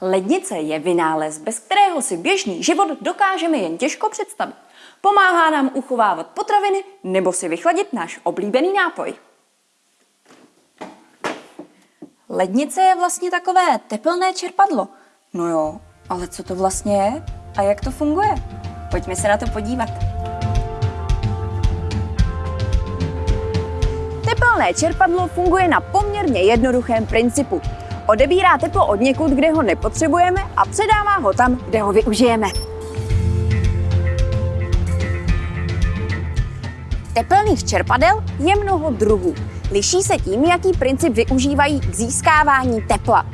Lednice je vynález, bez kterého si běžný život dokážeme jen těžko představit. Pomáhá nám uchovávat potraviny nebo si vychladit náš oblíbený nápoj. Lednice je vlastně takové teplné čerpadlo. No jo, ale co to vlastně je a jak to funguje? Pojďme se na to podívat. Tepelné čerpadlo funguje na poměrně jednoduchém principu. Odebírá teplo od někud, kde ho nepotřebujeme a předává ho tam, kde ho využijeme. Tepelných čerpadel je mnoho druhů. Liší se tím, jaký princip využívají k získávání tepla.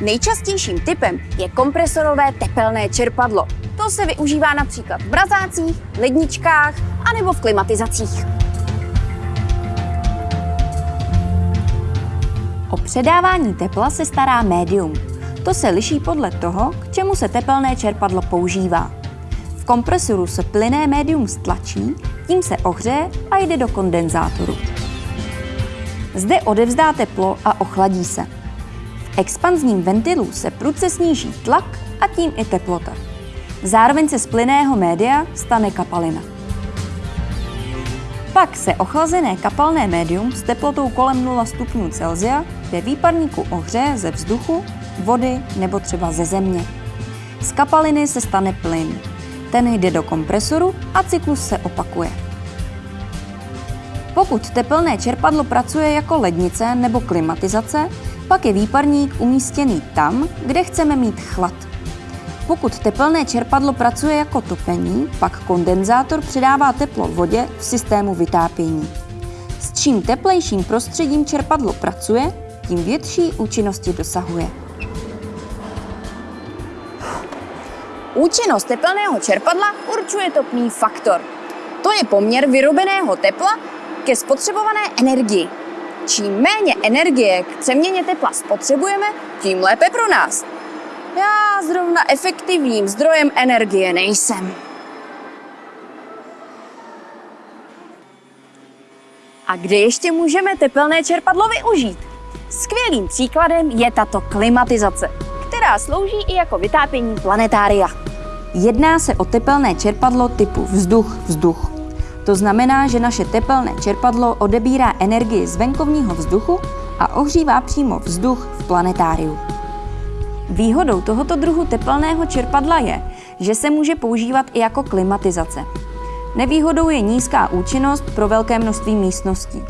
Nejčastějším typem je kompresorové tepelné čerpadlo. To se využívá například v mrazácích, ledničkách anebo v klimatizacích. O předávání tepla se stará médium. To se liší podle toho, k čemu se tepelné čerpadlo používá. V kompresoru se plyné médium stlačí, tím se ohřeje a jde do kondenzátoru. Zde odevzdá teplo a ochladí se. V expanzním ventilu se prudce sníží tlak a tím i teplota. Zároveň se z plyného média stane kapalina. Pak se ochlazené kapalné médium s teplotou kolem 0 stupňů Celsia ve výparníku ohřeje ze vzduchu, vody nebo třeba ze země. Z kapaliny se stane plyn. Ten jde do kompresoru a cyklus se opakuje. Pokud tepelné čerpadlo pracuje jako lednice nebo klimatizace, pak je výparník umístěný tam, kde chceme mít chlad. Pokud tepelné čerpadlo pracuje jako topení, pak kondenzátor předává teplo vodě v systému vytápění. S čím teplejším prostředím čerpadlo pracuje, tím větší účinnosti dosahuje. Účinnost tepelného čerpadla určuje topný faktor. To je poměr vyrobeného tepla ke spotřebované energii. Čím méně energie k přeměně tepla spotřebujeme, tím lépe pro nás. Já zrovna efektivním zdrojem energie nejsem. A kde ještě můžeme tepelné čerpadlo využít? Skvělým příkladem je tato klimatizace, která slouží i jako vytápění planetária. Jedná se o tepelné čerpadlo typu vzduch-vzduch. To znamená, že naše tepelné čerpadlo odebírá energii z venkovního vzduchu a ohřívá přímo vzduch v planetáriu. Výhodou tohoto druhu tepelného čerpadla je, že se může používat i jako klimatizace. Nevýhodou je nízká účinnost pro velké množství místností.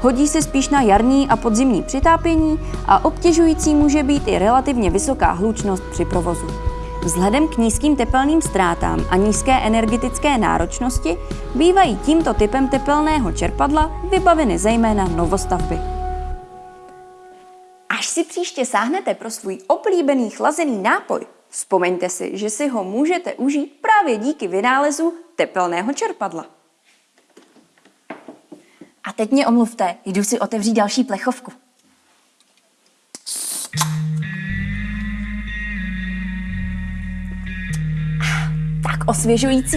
Hodí se spíš na jarní a podzimní přitápění a obtěžující může být i relativně vysoká hlučnost při provozu. Vzhledem k nízkým tepelným ztrátám a nízké energetické náročnosti bývají tímto typem tepelného čerpadla vybaveny zejména novostavby. Si příště sáhnete pro svůj oblíbený chlazený nápoj, vzpomeňte si, že si ho můžete užít právě díky vynálezu tepelného čerpadla. A teď mě omluvte, jdu si otevřít další plechovku. Tak osvěžující.